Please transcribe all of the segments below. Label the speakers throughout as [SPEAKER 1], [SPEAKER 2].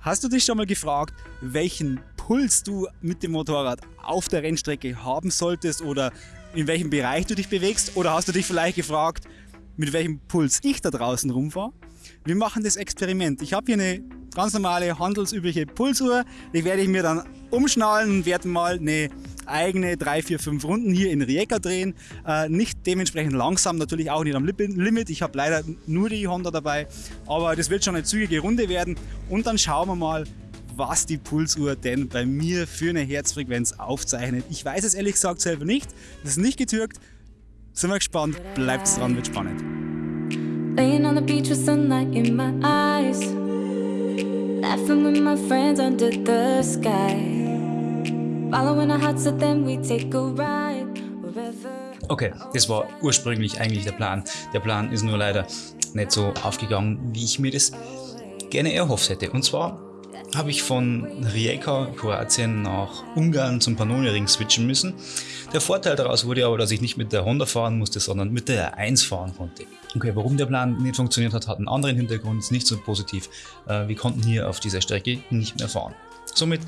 [SPEAKER 1] Hast du dich schon mal gefragt, welchen Puls du mit dem Motorrad auf der Rennstrecke haben solltest oder in welchem Bereich du dich bewegst? Oder hast du dich vielleicht gefragt, mit welchem Puls ich da draußen rumfahre? Wir machen das Experiment. Ich habe hier eine ganz normale handelsübliche Pulsuhr. Die werde ich mir dann umschnallen und werde mal eine eigene 3, 4, 5 Runden hier in Rijeka drehen. Äh, nicht dementsprechend langsam, natürlich auch nicht am Limit. Ich habe leider nur die Honda dabei, aber das wird schon eine zügige Runde werden. Und dann schauen wir mal, was die Pulsuhr denn bei mir für eine Herzfrequenz aufzeichnet. Ich weiß es ehrlich gesagt selber nicht. Das ist nicht getürkt. Sind wir gespannt. Bleibt dran, wird spannend. Laying on the beach with sunlight in my eyes Laughing with my friends under the sky Okay, das war ursprünglich eigentlich der Plan. Der Plan ist nur leider nicht so aufgegangen, wie ich mir das gerne erhofft hätte. Und zwar habe ich von Rijeka, Kroatien, nach Ungarn zum Pannoniring switchen müssen. Der Vorteil daraus wurde aber, dass ich nicht mit der Honda fahren musste, sondern mit der R1 fahren konnte. Okay, warum der Plan nicht funktioniert hat, hat einen anderen Hintergrund, ist nicht so positiv. Äh, wir konnten hier auf dieser Strecke nicht mehr fahren. Somit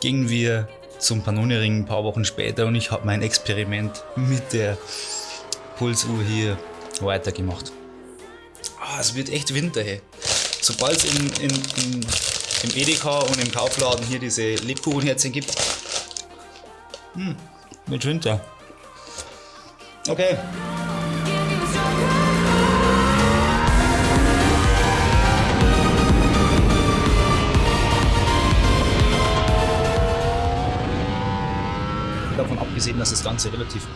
[SPEAKER 1] gingen wir zum Pannoniring ein paar Wochen später und ich habe mein Experiment mit der Pulsuhr hier weitergemacht. Ah, es wird echt Winter, hey. Sobald es in, in, in im Edeka und im Kaufladen hier diese Lebkuchenherzchen gibt. Hm, mit Winter. Okay. Ganze relativ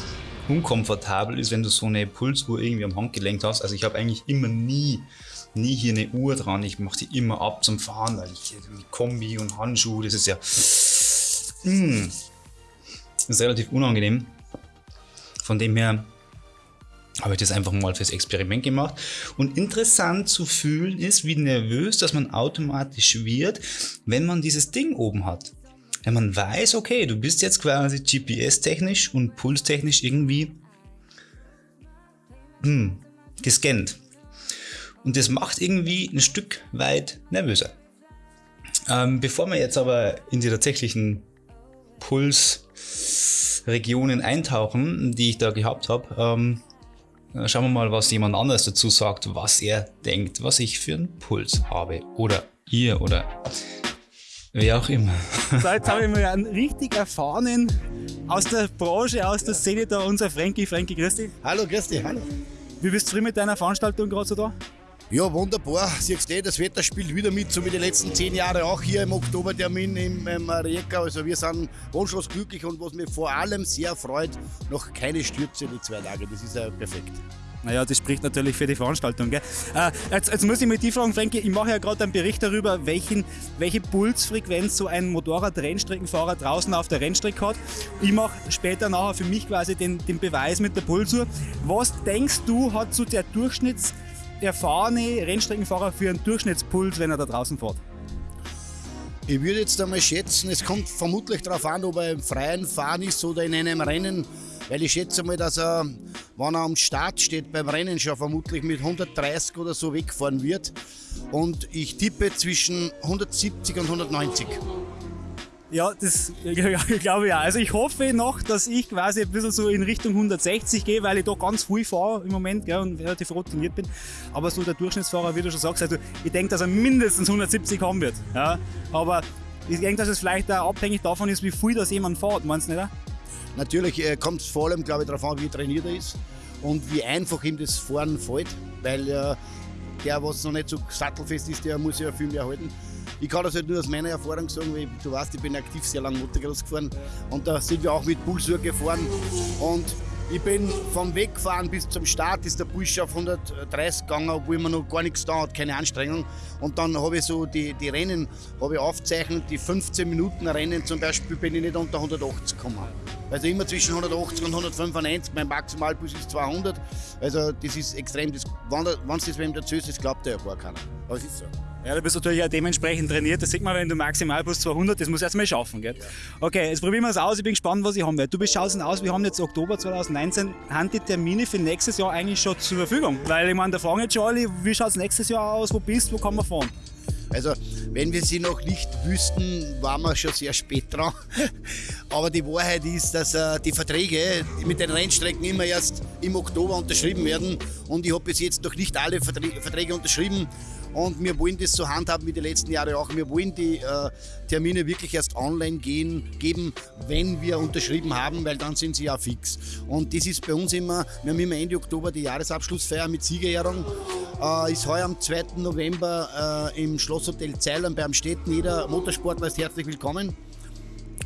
[SPEAKER 1] unkomfortabel ist, wenn du so eine Pulsuhr irgendwie am Handgelenk hast. Also ich habe eigentlich immer nie nie hier eine Uhr dran. Ich mache die immer ab zum Fahren, weil ich mit Kombi und Handschuhe, das ist ja mh, hm, das ist relativ unangenehm. Von dem her habe ich das einfach mal fürs Experiment gemacht. Und interessant zu fühlen ist, wie nervös, dass man automatisch wird, wenn man dieses Ding oben hat. Wenn man weiß, okay, du bist jetzt quasi GPS-technisch und pulstechnisch irgendwie hm, gescannt. Und das macht irgendwie ein Stück weit nervöser. Ähm, bevor wir jetzt aber in die tatsächlichen Pulsregionen eintauchen, die ich da gehabt habe, ähm, schauen wir mal, was jemand anders dazu sagt, was er denkt, was ich für einen Puls habe. Oder ihr oder wer auch immer. So, jetzt habe ich mal einen richtig erfahrenen aus der Branche, aus der Szene da, unser Frankie. Frankie, grüß dich.
[SPEAKER 2] Hallo, grüß dich, hallo.
[SPEAKER 1] Wie bist du mit deiner Veranstaltung gerade so da?
[SPEAKER 2] Ja, wunderbar. Siehst du, das Wetter spielt wieder mit, so wie die letzten zehn Jahre auch hier im Oktobertermin im, im Rijeka. Also wir sind wunschlos glücklich und was mich vor allem sehr freut, noch keine Stürze die zwei Tage. Das ist ja perfekt.
[SPEAKER 1] Naja, das spricht natürlich für die Veranstaltung. Gell? Äh, jetzt, jetzt, muss ich mit dir fragen, Frankie, ich mache ja gerade einen Bericht darüber, welchen, welche Pulsfrequenz so ein Motorrad-Rennstreckenfahrer draußen auf der Rennstrecke hat. Ich mache später nachher für mich quasi den, den Beweis mit der Pulsuhr. Was denkst du, hat so der Durchschnitts- erfahrene Rennstreckenfahrer für einen Durchschnittspuls, wenn er da draußen fährt?
[SPEAKER 2] Ich würde jetzt einmal schätzen, es kommt vermutlich darauf an, ob er im freien Fahren ist oder in einem Rennen, weil ich schätze mal, dass er, wenn er am Start steht beim Rennen, schon vermutlich mit 130 oder so wegfahren wird. Und ich tippe zwischen 170 und 190.
[SPEAKER 1] Ja, das glaube ich auch. Also ich hoffe noch, dass ich quasi ein bisschen so in Richtung 160 gehe, weil ich da ganz viel fahre im Moment gell, und relativ routiniert bin. Aber so der Durchschnittsfahrer, wie du schon sagst, also ich denke, dass er mindestens 170 haben wird. Ja. Aber ich denke, dass es vielleicht auch abhängig davon ist, wie viel das jemand fährt, meinst du nicht?
[SPEAKER 2] Natürlich äh, kommt es vor allem, glaube ich, darauf an, wie trainiert er ist und wie einfach ihm das Fahren fällt, weil äh, der, was noch nicht so sattelfest ist, der muss ja viel mehr halten. Ich kann das halt nur aus meiner Erfahrung sagen, weil du weißt, ich bin aktiv sehr lange Motocross gefahren und da sind wir auch mit Pulsur gefahren und ich bin vom Wegfahren bis zum Start ist der Puls auf 130 gegangen, obwohl man noch gar nichts da hat, keine Anstrengung. Und dann habe ich so die, die Rennen habe ich aufzeichnet, die 15 Minuten Rennen zum Beispiel bin ich nicht unter 180 gekommen. Also immer zwischen 180 und 195, mein Maximalpuls ist 200. Also das ist extrem, das, wenn, es das wem erzählst, das glaubt ja gar keiner. Aber es ist so.
[SPEAKER 1] Ja, du bist natürlich auch dementsprechend trainiert. Das sieht man, wenn du maximal plus 200, das muss erst mal schaffen. Gell? Okay, jetzt probieren wir es aus. Ich bin gespannt, was ich haben werde. Du bist schaust aus, wir haben jetzt Oktober 2019. Haben die Termine für nächstes Jahr eigentlich schon zur Verfügung? Weil ich meine, da fragen jetzt schon alle, wie schaut es nächstes Jahr aus, wo bist du, wo kann man fahren?
[SPEAKER 2] Also, wenn wir sie noch nicht wüssten, waren wir schon sehr spät dran. Aber die Wahrheit ist, dass äh, die Verträge mit den Rennstrecken immer erst im Oktober unterschrieben werden. Und ich habe bis jetzt noch nicht alle Verträge unterschrieben. Und wir wollen das so handhaben wie die letzten Jahre auch. Wir wollen die äh, Termine wirklich erst online gehen, geben, wenn wir unterschrieben haben, weil dann sind sie ja fix. Und das ist bei uns immer, wir haben immer Ende Oktober die Jahresabschlussfeier mit Siegerehrung. Äh, ist heuer am 2. November äh, im Schlosshotel Zeilern beim Städten. Jeder Motorsportler ist herzlich willkommen.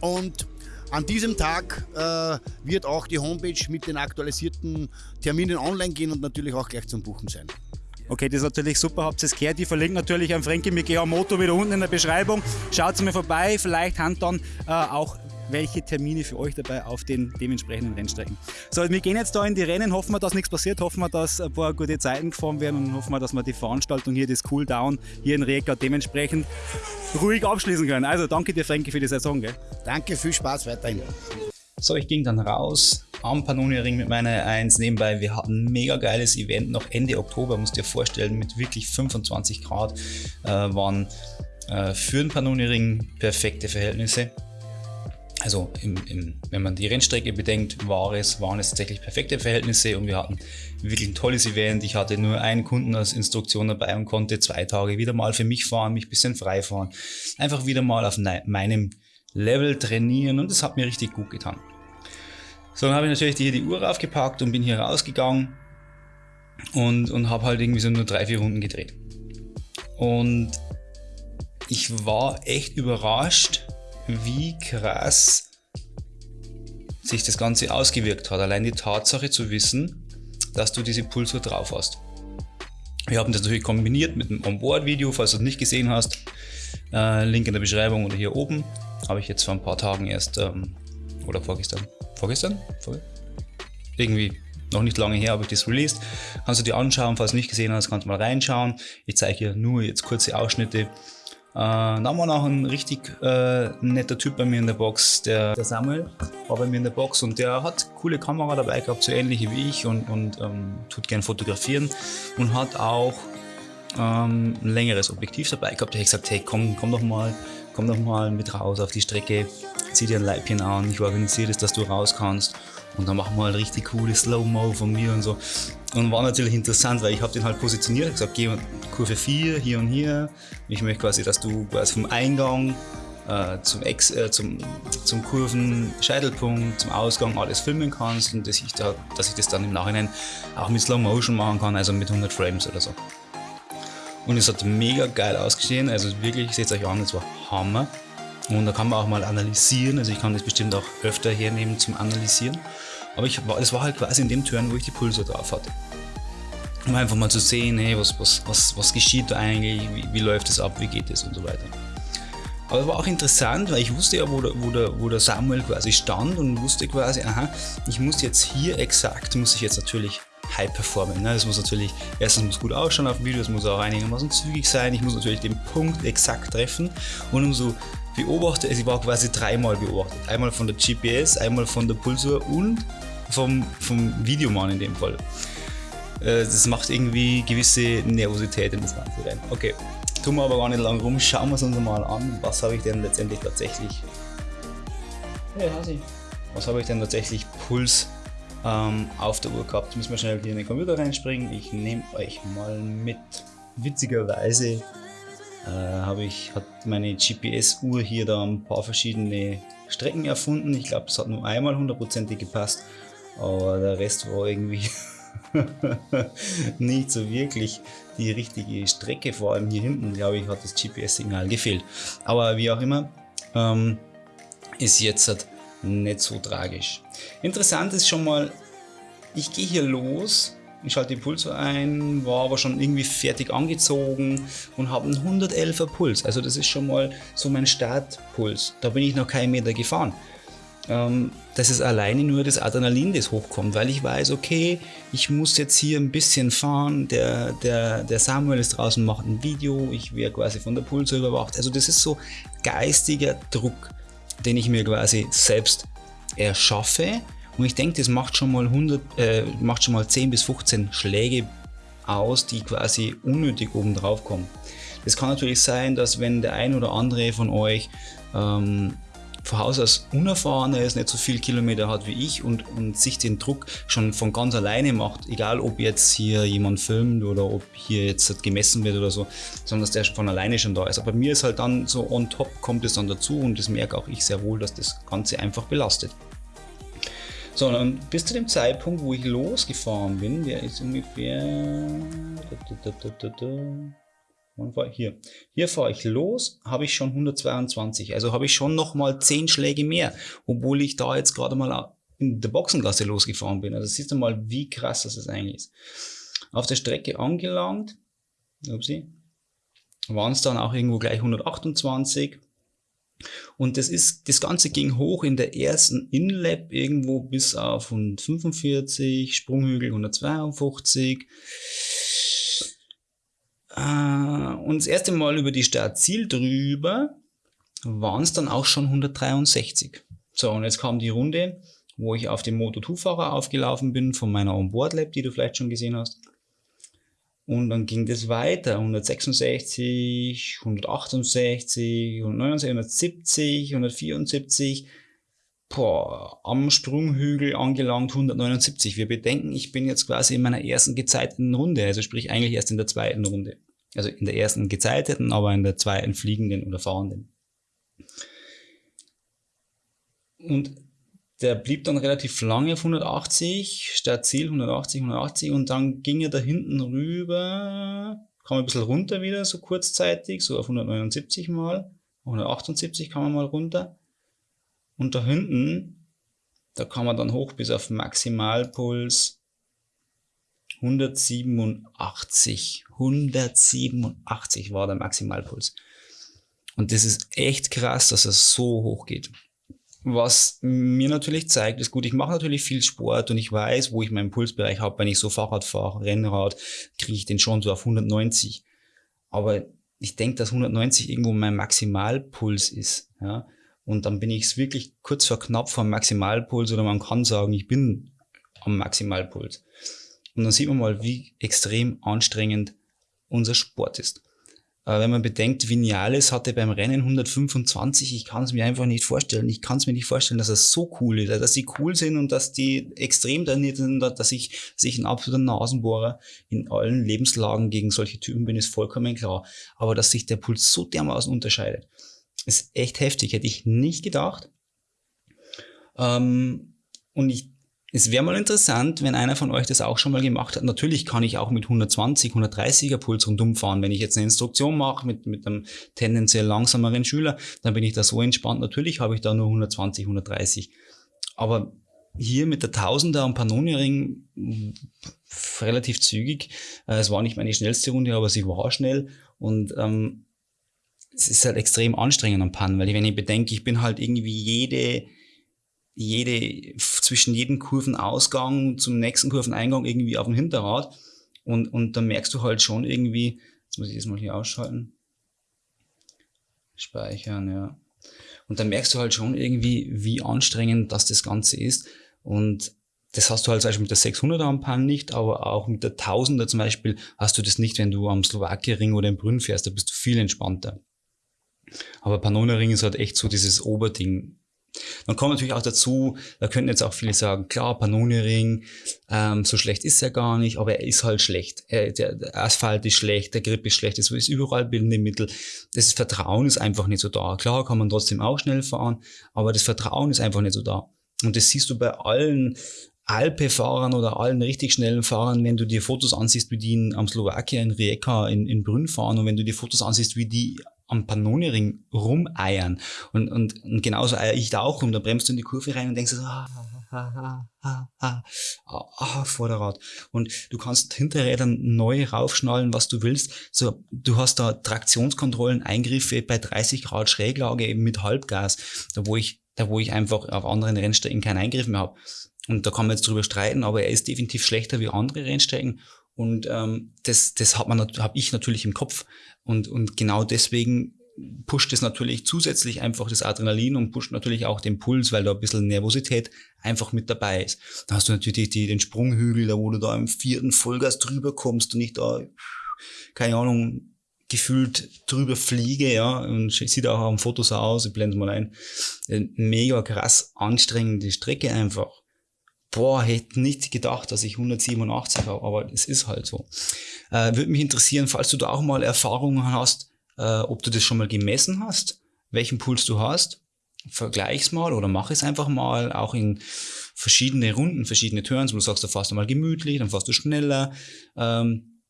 [SPEAKER 2] Und an diesem Tag äh, wird auch die Homepage mit den aktualisierten Terminen online gehen und natürlich auch gleich zum Buchen sein.
[SPEAKER 1] Okay, das ist natürlich super, habt ihr es gehört. Ich verlinke natürlich an Frankie mit GH Moto wieder unten in der Beschreibung. Schaut mal vorbei, vielleicht haben dann äh, auch welche Termine für euch dabei auf den dementsprechenden Rennstrecken. So, wir gehen jetzt da in die Rennen, hoffen wir, dass nichts passiert, hoffen wir, dass ein paar gute Zeiten gefahren werden und hoffen wir, dass wir die Veranstaltung hier, das Cooldown hier in Rijeka dementsprechend ruhig abschließen können. Also danke dir, Frankie, für die Saison. Gell?
[SPEAKER 2] Danke, viel Spaß weiterhin.
[SPEAKER 3] So, ich ging dann raus am Pannoni-Ring mit meiner 1 nebenbei. Wir hatten ein mega geiles Event noch Ende Oktober, musst dir vorstellen, mit wirklich 25 Grad äh, waren äh, für den Pannoni-Ring perfekte Verhältnisse. Also im, im, wenn man die Rennstrecke bedenkt, war es, waren es tatsächlich perfekte Verhältnisse und wir hatten wirklich ein tolles Event. Ich hatte nur einen Kunden als Instruktion dabei und konnte zwei Tage wieder mal für mich fahren, mich ein bisschen frei fahren. Einfach wieder mal auf meinem Level trainieren und das hat mir richtig gut getan. So, dann habe ich natürlich hier die Uhr aufgepackt und bin hier rausgegangen und, und habe halt irgendwie so nur drei, vier Runden gedreht. Und ich war echt überrascht, wie krass sich das Ganze ausgewirkt hat. Allein die Tatsache zu wissen, dass du diese Pulsuhr drauf hast. Wir haben das natürlich kombiniert mit einem Onboard-Video, falls du es nicht gesehen hast. Äh, Link in der Beschreibung oder hier oben. Habe ich jetzt vor ein paar Tagen erst, ähm, oder vorgestern, vorgestern? Vor Irgendwie noch nicht lange her habe ich das released. Kannst du dir anschauen, falls du nicht gesehen hast, kannst du mal reinschauen. Ich zeige hier nur jetzt kurze Ausschnitte. Äh, dann war noch ein richtig äh, netter Typ bei mir in der Box, der, der, Samuel war bei mir in der Box und der hat coole Kamera dabei gehabt, so ähnliche wie ich und, und ähm, tut gern fotografieren und hat auch ähm, ein längeres Objektiv dabei gehabt. Da habe ich gesagt, hey komm, komm doch mal, komm doch mal mit raus auf die Strecke, zieh dir ein Leibchen an, ich organisiere das, dass du raus kannst und dann machen wir halt richtig coole Slow-Mo von mir und so. Und war natürlich interessant, weil ich habe den halt positioniert, gesagt, geh Kurve 4, hier und hier. Ich möchte quasi, dass du quasi vom Eingang äh, zum, Ex, äh, zum, zum Kurvenscheitelpunkt, zum Ausgang alles filmen kannst und dass ich, da, dass ich das dann im Nachhinein auch mit Slow Motion machen kann, also mit 100 Frames oder so. Und es hat mega geil ausgesehen, also wirklich, seht euch an, es war Hammer. Und da kann man auch mal analysieren, also ich kann das bestimmt auch öfter hernehmen zum Analysieren. Aber ich war, das war halt quasi in dem Turn, wo ich die Pulse drauf hatte. Um einfach mal zu sehen, hey, was, was, was, was geschieht da eigentlich, wie, wie läuft es ab, wie geht es und so weiter. Aber es war auch interessant, weil ich wusste ja, wo der, wo, der, wo der Samuel quasi stand und wusste quasi, aha, ich muss jetzt hier exakt, muss ich jetzt natürlich high performen. Ne? Das muss natürlich, erstens muss gut ausschauen auf dem Video, es muss auch einigermaßen zügig sein, ich muss natürlich den Punkt exakt treffen und umso beobachtet, also ich war quasi dreimal beobachtet. Einmal von der GPS, einmal von der Pulsuhr und vom, vom Videomann in dem Fall. Äh, das macht irgendwie gewisse Nervosität in das Ganze rein. Okay, tun wir aber gar nicht lang rum, schauen wir es uns mal an, was habe ich denn letztendlich tatsächlich... Hey. Was habe ich denn tatsächlich Puls ähm, auf der Uhr gehabt? Müssen wir schnell hier in den Computer reinspringen. Ich nehme euch mal mit. Witzigerweise äh, ich, hat meine GPS-Uhr hier da ein paar verschiedene Strecken erfunden. Ich glaube, es hat nur einmal hundertprozentig gepasst, aber der Rest war irgendwie nicht so wirklich die richtige Strecke. Vor allem hier hinten, glaube ich, hat das GPS-Signal gefehlt. Aber wie auch immer, ähm, ist jetzt nicht so tragisch. Interessant ist schon mal, ich gehe hier los ich schalte die Pulse ein, war aber schon irgendwie fertig angezogen und habe einen 111er Puls. Also das ist schon mal so mein Startpuls. Da bin ich noch keinen Meter gefahren. Ähm, das ist alleine nur das Adrenalin, das hochkommt, weil ich weiß, okay, ich muss jetzt hier ein bisschen fahren, der, der, der Samuel ist draußen, macht ein Video, ich werde quasi von der Pulse überwacht. Also das ist so geistiger Druck, den ich mir quasi selbst erschaffe und ich denke, das macht schon mal 100, äh, macht schon mal 10 bis 15 Schläge aus, die quasi unnötig oben drauf kommen. Es kann natürlich sein, dass wenn der ein oder andere von euch ähm, von Haus aus unerfahrener ist, nicht so viel Kilometer hat wie ich und, und sich den Druck schon von ganz alleine macht, egal ob jetzt hier jemand filmt oder ob hier jetzt gemessen wird oder so, sondern dass der von alleine schon da ist. Aber mir ist halt dann so on top kommt es dann dazu und das merke auch ich sehr wohl, dass das Ganze einfach belastet. So, und bis zu dem Zeitpunkt, wo ich losgefahren bin, der ist ungefähr... Hier, hier fahre ich los, habe ich schon 122. Also habe ich schon nochmal 10 Schläge mehr, obwohl ich da jetzt gerade mal in der Boxenklasse losgefahren bin. Also siehst du mal, wie krass das eigentlich ist. Auf der Strecke angelangt, waren es dann auch irgendwo gleich 128. Und das ist, das Ganze ging hoch in der ersten Inlap irgendwo bis auf 145, Sprunghügel 152. Äh, und das erste Mal über die Startziel drüber waren es dann auch schon 163. So, und jetzt kam die Runde, wo ich auf dem Moto2-Fahrer aufgelaufen bin von meiner Onboard-Lab, die du vielleicht schon gesehen hast. Und dann ging das weiter, 166, 168, 169, 170, 174, boah, am Sprunghügel angelangt 179. Wir bedenken, ich bin jetzt quasi in meiner ersten gezeiteten Runde, also sprich eigentlich erst in der zweiten Runde. Also in der ersten gezeiteten, aber in der zweiten fliegenden oder fahrenden. Und der blieb dann relativ lange auf 180, statt Ziel 180, 180 und dann ging er da hinten rüber, kam ein bisschen runter wieder, so kurzzeitig, so auf 179 mal, 178 kam er mal runter. Und da hinten, da kam er dann hoch bis auf Maximalpuls 187, 187 war der Maximalpuls. Und das ist echt krass, dass es so hoch geht. Was mir natürlich zeigt, ist gut, ich mache natürlich viel Sport und ich weiß, wo ich meinen Pulsbereich habe. Wenn ich so Fahrrad fahre, Rennrad, kriege ich den schon so auf 190. Aber ich denke, dass 190 irgendwo mein Maximalpuls ist. Ja? Und dann bin ich es wirklich kurz vor knapp vom Maximalpuls oder man kann sagen, ich bin am Maximalpuls. Und dann sieht man mal, wie extrem anstrengend unser Sport ist. Äh, wenn man bedenkt, Vinales hatte beim Rennen 125, ich kann es mir einfach nicht vorstellen. Ich kann es mir nicht vorstellen, dass es so cool ist, dass sie cool sind und dass die extrem trainiert sind, dass ich sich ein absoluter Nasenbohrer in allen Lebenslagen gegen solche Typen bin, ist vollkommen klar. Aber dass sich der Puls so dermaßen unterscheidet, ist echt heftig. Hätte ich nicht gedacht. Ähm, und ich es wäre mal interessant, wenn einer von euch das auch schon mal gemacht hat. Natürlich kann ich auch mit 120, 130er Puls rundum fahren. Wenn ich jetzt eine Instruktion mache mit, mit einem tendenziell langsameren Schüler, dann bin ich da so entspannt. Natürlich habe ich da nur 120, 130. Aber hier mit der Tausender am Pannoniring relativ zügig. Äh, es war nicht meine schnellste Runde, aber sie war schnell. Und ähm, es ist halt extrem anstrengend am Pan, weil wenn ich bedenke, ich bin halt irgendwie jede jede, zwischen jedem Kurvenausgang zum nächsten Kurveneingang irgendwie auf dem Hinterrad. Und, und dann merkst du halt schon irgendwie, jetzt muss ich das mal hier ausschalten. Speichern, ja. Und dann merkst du halt schon irgendwie, wie anstrengend das das Ganze ist. Und das hast du halt zum Beispiel mit der 600er am Pan nicht, aber auch mit der 1000er zum Beispiel hast du das nicht, wenn du am Slowakia-Ring oder im Brünn fährst. Da bist du viel entspannter. Aber Panona-Ring ist halt echt so dieses Oberding. Dann kommt natürlich auch dazu, da könnten jetzt auch viele sagen, klar, Pannone-Ring, ähm, so schlecht ist er gar nicht, aber er ist halt schlecht. Er, der, der, Asphalt ist schlecht, der Grip ist schlecht, es ist überall bildende Mittel. Das Vertrauen ist einfach nicht so da. Klar kann man trotzdem auch schnell fahren, aber das Vertrauen ist einfach nicht so da. Und das siehst du bei allen Alpe-Fahrern oder allen richtig schnellen Fahrern, wenn du dir Fotos ansiehst, wie die in, am Slowakia in Rijeka in, in Brünn fahren und wenn du dir Fotos ansiehst, wie die am Pannoniring rumeiern. Und, und, und genauso eier ich da auch rum. Da bremst du in die Kurve rein und denkst so, ah, ah, ah, ah, ah, ah, Vorderrad. Und du kannst Hinterrädern neu raufschnallen, was du willst. So, du hast da Traktionskontrollen, Eingriffe bei 30 Grad Schräglage eben mit Halbgas, da wo ich, da wo ich einfach auf anderen Rennstrecken keinen Eingriff mehr habe. Und da kann man jetzt drüber streiten, aber er ist definitiv schlechter wie andere Rennstrecken. Und ähm, das, das hat man, habe ich natürlich im Kopf. Und, und genau deswegen pusht es natürlich zusätzlich einfach das Adrenalin und pusht natürlich auch den Puls, weil da ein bisschen Nervosität einfach mit dabei ist. Da hast du natürlich die, den Sprunghügel, da wo du da im vierten Vollgas drüber kommst und nicht da, keine Ahnung, gefühlt drüber fliege, ja, und sieht auch auf Fotos aus, ich blende mal ein. Mega krass anstrengende Strecke einfach. Boah, hätte nicht gedacht, dass ich 187 habe, aber es ist halt so. Äh, Würde mich interessieren, falls du da auch mal Erfahrungen hast, äh, ob du das schon mal gemessen hast, welchen Puls du hast. Vergleich's mal oder mach es einfach mal, auch in verschiedene Runden, verschiedene Turns, wo du sagst, da fährst du mal gemütlich, dann fährst du schneller. Ähm,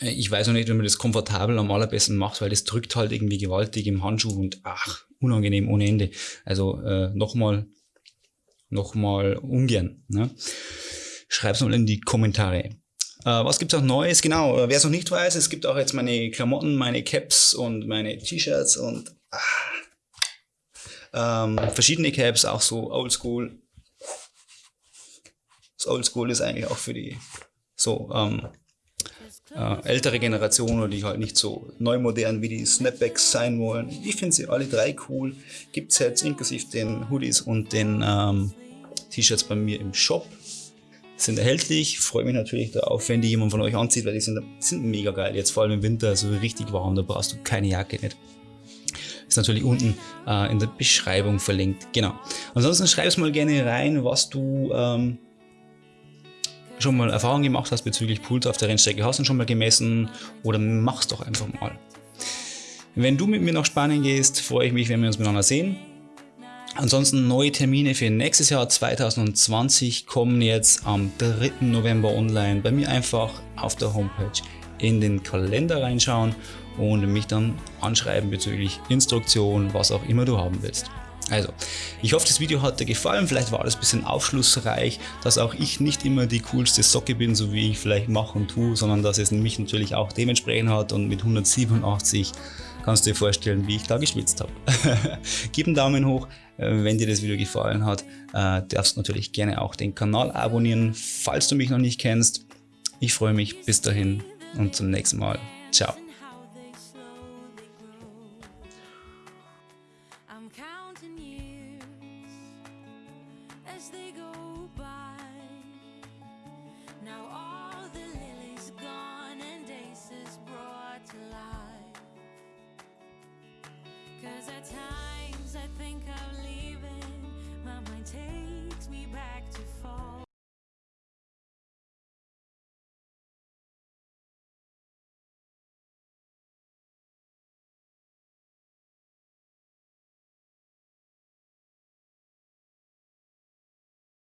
[SPEAKER 3] ich weiß noch nicht, wenn man das komfortabel am allerbesten macht, weil das drückt halt irgendwie gewaltig im Handschuh und ach, unangenehm ohne Ende. Also äh, nochmal, nochmal ungern. Ne? Schreib's mal in die Kommentare. Äh, was gibt's auch Neues? Genau, äh, wer es noch nicht weiß, es gibt auch jetzt meine Klamotten, meine Caps und meine T-Shirts und ah, ähm, verschiedene Caps, auch so oldschool. Das Oldschool ist eigentlich auch für die so ähm, äh, ältere Generationen, die halt nicht so neu modern wie die Snapbacks sein wollen. Ich finde sie alle drei cool. Gibt es jetzt inklusive den Hoodies und den ähm, T-Shirts bei mir im Shop. Sind erhältlich. Freue mich natürlich darauf, wenn die jemand von euch anzieht, weil die sind, sind mega geil. Jetzt vor allem im Winter, so richtig warm, da brauchst du keine Jacke nicht. Ist natürlich unten äh, in der Beschreibung verlinkt. Genau. Ansonsten schreib es mal gerne rein, was du ähm, schon mal Erfahrung gemacht hast bezüglich Puls auf der Rennstrecke, hast du schon mal gemessen oder mach's doch einfach mal. Wenn du mit mir nach Spanien gehst, freue ich mich, wenn wir uns miteinander sehen. Ansonsten neue Termine für nächstes Jahr 2020 kommen jetzt am 3. November online. Bei mir einfach auf der Homepage in den Kalender reinschauen und mich dann anschreiben bezüglich Instruktion, was auch immer du haben willst. Also, ich hoffe, das Video hat dir gefallen. Vielleicht war das ein bisschen aufschlussreich, dass auch ich nicht immer die coolste Socke bin, so wie ich vielleicht mache und tue, sondern dass es mich natürlich auch dementsprechend hat und mit 187 kannst du dir vorstellen, wie ich da geschwitzt habe. Gib einen Daumen hoch, äh, wenn dir das Video gefallen hat. Äh, darfst natürlich gerne auch den Kanal abonnieren, falls du mich noch nicht kennst. Ich freue mich. Bis dahin und zum nächsten Mal. Ciao.
[SPEAKER 4] counting years as they go by. Now all the lilies gone and aces brought to life. Cause at times I think I'm leaving, my mind takes me back to fall.